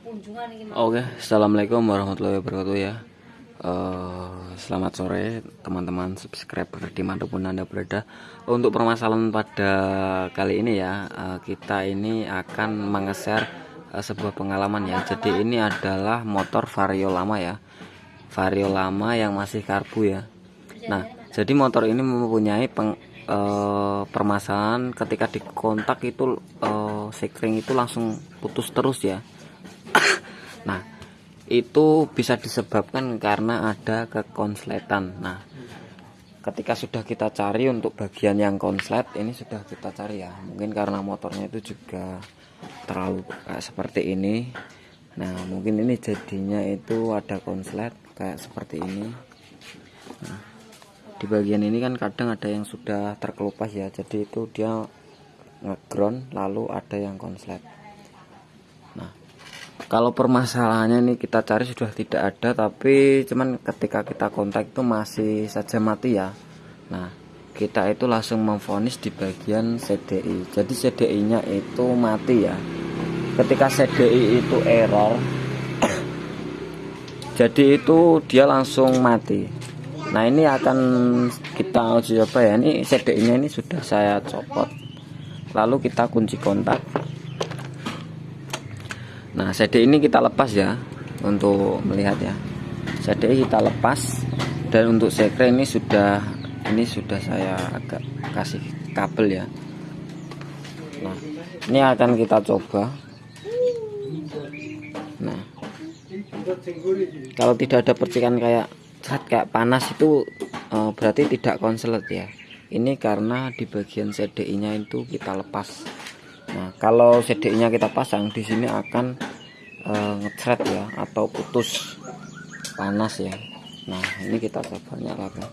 Oke, assalamualaikum warahmatullahi wabarakatuh ya. Eh, selamat sore teman-teman subscriber di mana pun anda berada. Untuk permasalahan pada kali ini ya, eh, kita ini akan mengeser eh, sebuah pengalaman ya. Jadi ini adalah motor vario lama ya, vario lama yang masih karbu ya. Nah, jadi motor ini mempunyai peng, eh, permasalahan ketika dikontak itu eh, sekring itu langsung putus terus ya. Nah, itu bisa disebabkan karena ada kekonsletan. Nah, ketika sudah kita cari untuk bagian yang konslet, ini sudah kita cari ya. Mungkin karena motornya itu juga terlalu kayak seperti ini. Nah, mungkin ini jadinya itu ada konslet kayak seperti ini. Nah, di bagian ini kan kadang ada yang sudah terkelupas ya. Jadi itu dia ngeground lalu ada yang konslet. Kalau permasalahannya ini kita cari sudah tidak ada tapi cuman ketika kita kontak itu masih saja mati ya. Nah kita itu langsung memfonis di bagian CDI jadi CDI nya itu mati ya. Ketika CDI itu error jadi itu dia langsung mati. Nah ini akan kita uji coba ya? Ini CDI nya ini sudah saya copot. Lalu kita kunci kontak Nah CD ini kita lepas ya untuk melihat ya. CD kita lepas dan untuk sekre ini sudah ini sudah saya agak kasih kabel ya. Nah ini akan kita coba. Nah kalau tidak ada percikan kayak cat kayak panas itu eh, berarti tidak konselet ya. Ini karena di bagian CDI nya itu kita lepas Nah, kalau CDI-nya kita pasang di sini akan e, ngecret ya atau putus panas ya. Nah, ini kita coba nyalakan.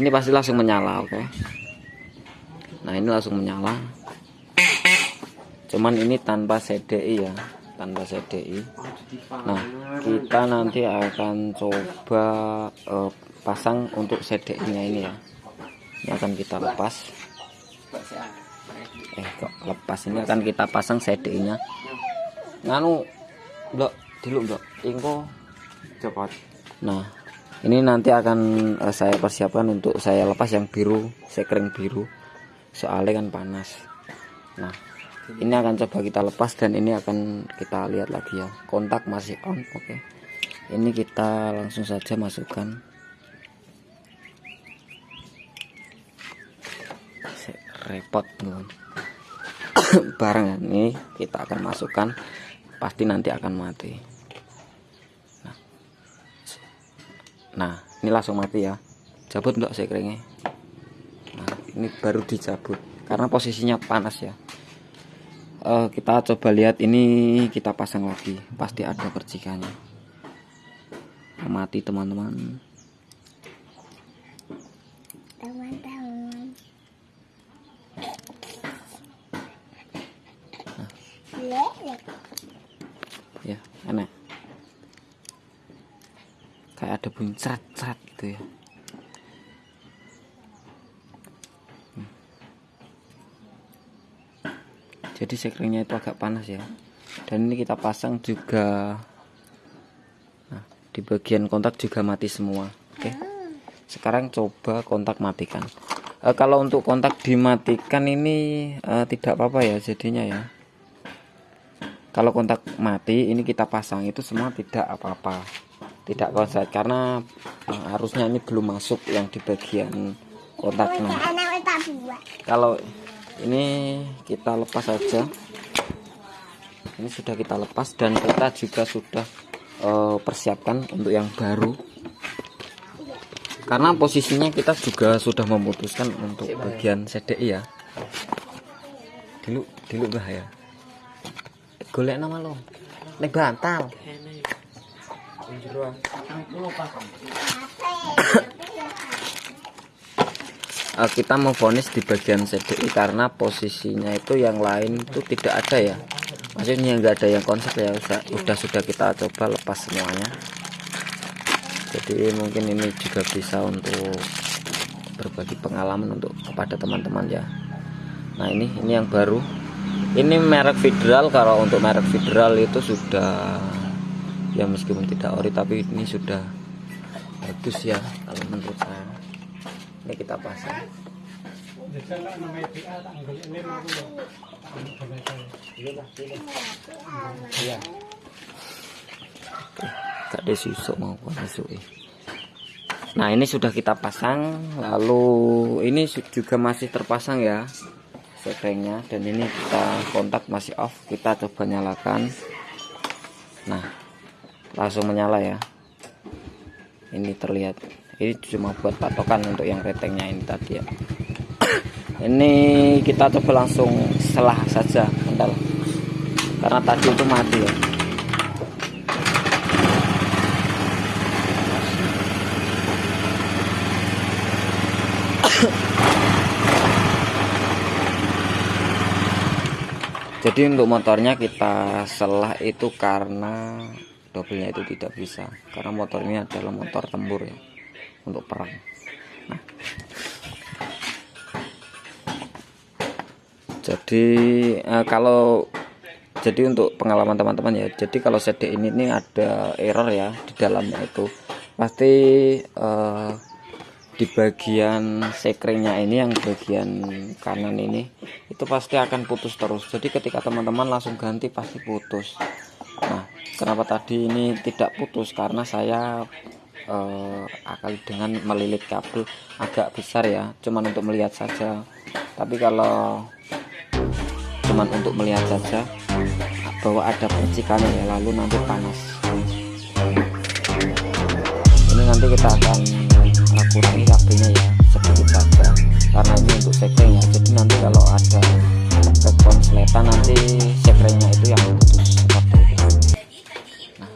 ini pasti langsung menyala, oke. Nah, ini langsung menyala. Cuman ini tanpa CDI ya, tanpa CDI. Nah, kita nanti akan coba e, pasang untuk CDI-nya ini ya. Ini akan kita lepas eh kok lepas ini? Akan kita pasang CD nya nganu blok dulu blok. Ingko cepat. Nah ini nanti akan uh, saya persiapkan untuk saya lepas yang biru sekring biru. Soalnya kan panas. Nah ini akan coba kita lepas dan ini akan kita lihat lagi ya. Kontak masih on oke. Okay. ini kita langsung saja masukkan. Repot teman barang ini kita akan masukkan pasti nanti akan mati. Nah, nah ini langsung mati ya. Cabut enggak saya keringnya? Nah ini baru dicabut karena posisinya panas ya. Uh, kita coba lihat ini kita pasang lagi. Pasti ada percikannya. Mati teman-teman ya enak kayak ada bunyi cerat-cerat gitu ya. Hmm. jadi sekringnya itu agak panas ya. Dan ini kita pasang juga nah, di bagian kontak juga mati semua. Oke. Sekarang coba kontak matikan. E, kalau untuk kontak dimatikan ini e, tidak apa-apa ya jadinya ya kalau kontak mati ini kita pasang itu semua tidak apa-apa. Tidak konslet karena uh, harusnya ini belum masuk yang di bagian kontaknya kalau ini kita lepas saja ini sudah kita lepas dan kita juga sudah uh, persiapkan untuk yang baru. Karena posisinya kita juga sudah memutuskan untuk bagian CDI ya. Dulu dulu bahaya golek nama lo. Nek bantal. Uh, kita memfonis di bagian CDI karena posisinya itu yang lain itu tidak ada ya. Maksudnya nggak ada yang konsep ya udah, udah sudah kita coba lepas semuanya. Jadi mungkin ini juga bisa untuk berbagi pengalaman untuk kepada teman-teman ya. Nah ini ini yang baru ini merek federal kalau untuk merek federal itu sudah ya meskipun tidak ori tapi ini sudah bagus ya kalau menurut saya. Ini kita pasang. Iya gak susuk mau masuk nah ini sudah kita pasang lalu ini juga masih terpasang ya sekrengnya dan ini kita kontak masih off. Kita coba nyalakan. Nah langsung menyala ya. Ini terlihat. Ini cuma buat patokan untuk yang retengnya ini tadi ya. Ini kita coba langsung selah saja bentar karena tadi itu mati ya jadi untuk motornya kita selah itu karena dobelnya itu tidak bisa. Karena motor ini adalah motor tempur ya untuk perang. Nah. Jadi eh, kalau jadi untuk pengalaman teman-teman ya jadi kalau CD ini ini ada error ya di dalamnya itu. Pasti eh, di bagian sekringnya ini yang bagian kanan ini itu pasti akan putus terus. Jadi ketika teman-teman langsung ganti pasti putus. Nah kenapa tadi ini tidak putus? Karena saya eh, akal dengan melilit kabel agak besar ya cuman untuk melihat saja. Tapi kalau cuman untuk melihat saja bahwa ada percikannya ya lalu nanti panas. Ini nanti kita akan kurangi kabelnya ya sedikit saja karena ini untuk sekring ya jadi nanti kalau ada kekonsletan nanti sekringnya itu yang putus. Seperti itu nah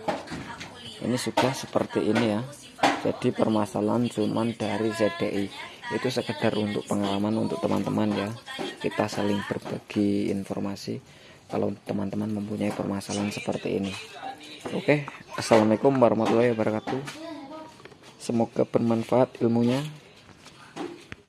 ini sudah seperti ini ya. Jadi permasalahan cuman dari ZDI itu sekedar untuk pengalaman untuk teman-teman ya. Kita saling berbagi informasi kalau teman-teman mempunyai permasalahan seperti ini. Oke assalamualaikum warahmatullahi wabarakatuh Semoga bermanfaat ilmunya.